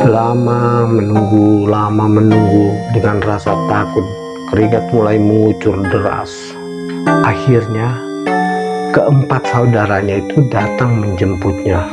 Lama menunggu, lama menunggu dengan rasa takut, keringat mulai mengucur deras. Akhirnya, keempat saudaranya itu datang menjemputnya.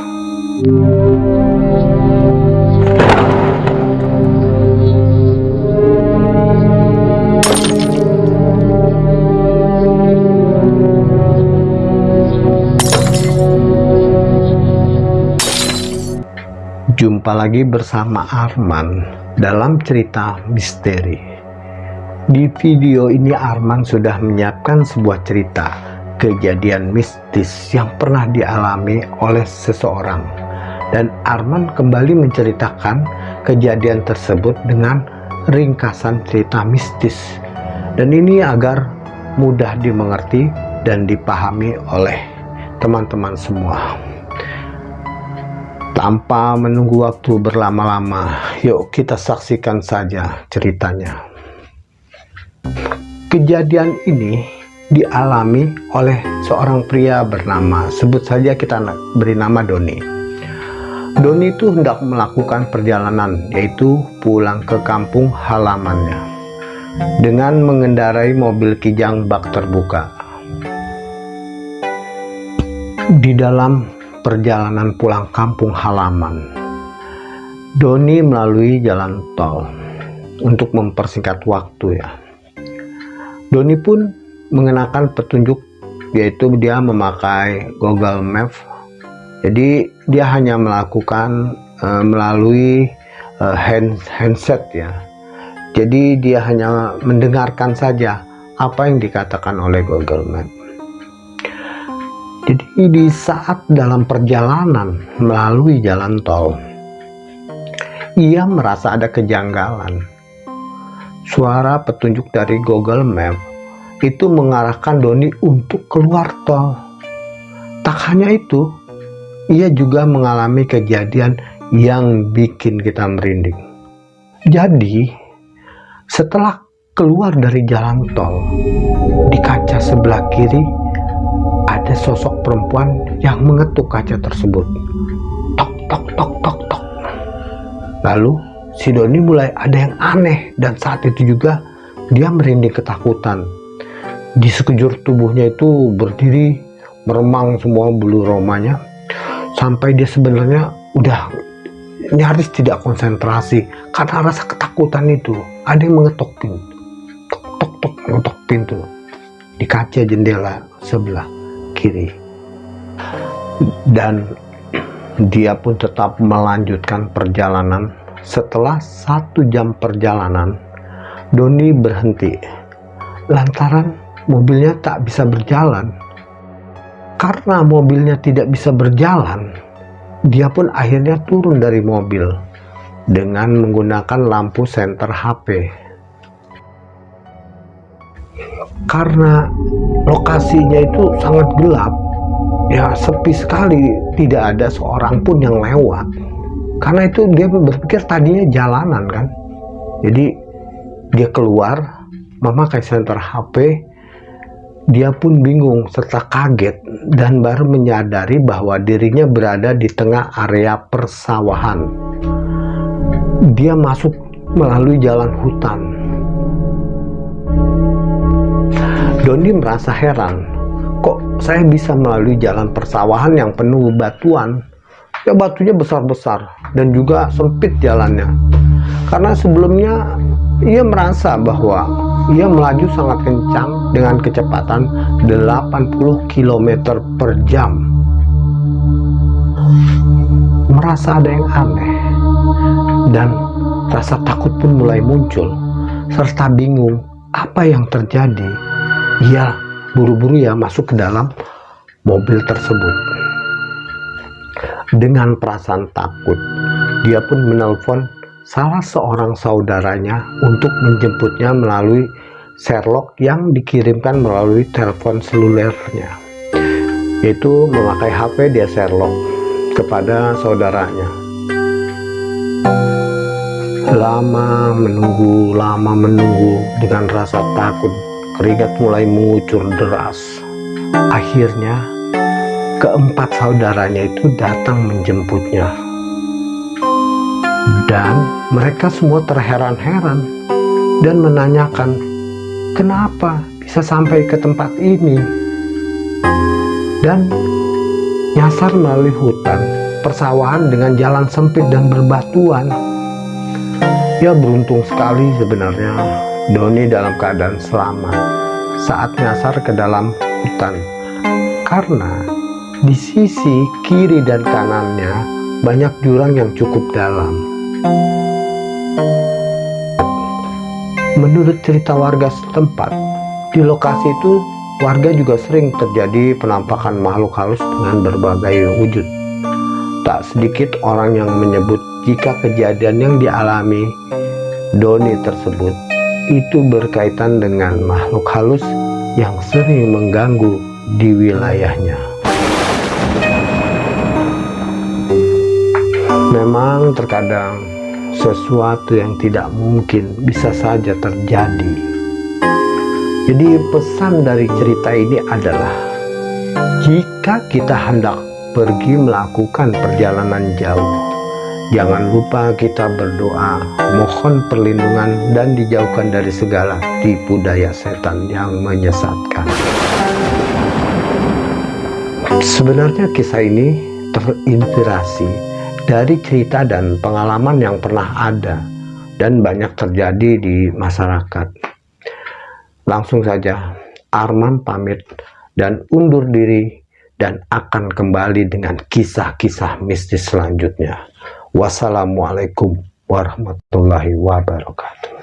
Jumpa lagi bersama Arman dalam cerita misteri. Di video ini Arman sudah menyiapkan sebuah cerita kejadian mistis yang pernah dialami oleh seseorang. Dan Arman kembali menceritakan kejadian tersebut dengan ringkasan cerita mistis. Dan ini agar mudah dimengerti dan dipahami oleh teman-teman semua tanpa menunggu waktu berlama-lama. Yuk kita saksikan saja ceritanya. Kejadian ini dialami oleh seorang pria bernama sebut saja kita beri nama Doni. Doni itu hendak melakukan perjalanan yaitu pulang ke kampung halamannya dengan mengendarai mobil kijang bak terbuka. Di dalam perjalanan pulang kampung halaman. Doni melalui jalan tol untuk mempersingkat waktu ya. Doni pun mengenakan petunjuk yaitu dia memakai Google Maps. Jadi dia hanya melakukan uh, melalui uh, hand, handset ya. Jadi dia hanya mendengarkan saja apa yang dikatakan oleh Google Maps. Jadi di saat dalam perjalanan melalui jalan tol, ia merasa ada kejanggalan. Suara petunjuk dari Google Map itu mengarahkan Doni untuk keluar tol. Tak hanya itu, ia juga mengalami kejadian yang bikin kita merinding. Jadi, setelah keluar dari jalan tol, di kaca sebelah kiri ada sosok perempuan yang mengetuk kaca tersebut. Tok, tok, tok, tok, tok. Lalu, si Doni mulai ada yang aneh dan saat itu juga dia merinding ketakutan. Di sekejur tubuhnya itu berdiri meremang semua bulu romanya sampai dia sebenarnya udah nyaris tidak konsentrasi karena rasa ketakutan itu. Ada yang mengetok pintu. Tok, tok, tok, mengetok pintu di kaca jendela sebelah kiri dan dia pun tetap melanjutkan perjalanan. Setelah satu jam perjalanan Doni berhenti. Lantaran mobilnya tak bisa berjalan. Karena mobilnya tidak bisa berjalan dia pun akhirnya turun dari mobil dengan menggunakan lampu senter HP karena lokasinya itu sangat gelap ya sepi sekali. Tidak ada seorang pun yang lewat. Karena itu dia berpikir tadinya jalanan kan? Jadi dia keluar memakai senter HP dia pun bingung serta kaget dan baru menyadari bahwa dirinya berada di tengah area persawahan. Dia masuk melalui jalan hutan Doni merasa heran, kok saya bisa melalui jalan persawahan yang penuh batuan? Ya batunya besar-besar dan juga sempit jalannya. Karena sebelumnya ia merasa bahwa ia melaju sangat kencang dengan kecepatan 80 km per jam. Merasa ada yang aneh dan rasa takut pun mulai muncul serta bingung apa yang terjadi ia buru-buru ya masuk ke dalam mobil tersebut. Dengan perasaan takut, dia pun menelpon salah seorang saudaranya untuk menjemputnya melalui Sherlock yang dikirimkan melalui telepon selulernya. Yaitu memakai HP dia Sherlock kepada saudaranya. Lama menunggu lama menunggu dengan rasa takut keringat mulai mengucur deras. Akhirnya, keempat saudaranya itu datang menjemputnya. Dan mereka semua terheran-heran dan menanyakan, kenapa bisa sampai ke tempat ini? Dan nyasar melalui hutan, persawahan dengan jalan sempit dan berbatuan. Ya beruntung sekali sebenarnya Doni dalam keadaan selamat saat nyasar ke dalam hutan. Karena di sisi kiri dan kanannya banyak jurang yang cukup dalam. Menurut cerita warga setempat, di lokasi itu warga juga sering terjadi penampakan makhluk halus dengan berbagai wujud. Tak sedikit orang yang menyebut jika kejadian yang dialami Doni tersebut itu berkaitan dengan makhluk halus yang sering mengganggu di wilayahnya. Memang terkadang sesuatu yang tidak mungkin bisa saja terjadi. Jadi pesan dari cerita ini adalah jika kita hendak pergi melakukan perjalanan jauh. Jangan lupa kita berdoa, mohon perlindungan dan dijauhkan dari segala tipu daya setan yang menyesatkan. Sebenarnya kisah ini terinspirasi dari cerita dan pengalaman yang pernah ada dan banyak terjadi di masyarakat. Langsung saja, Arman pamit dan undur diri dan akan kembali dengan kisah-kisah mistis selanjutnya. Wassalamualaikum warahmatullahi wabarakatuh.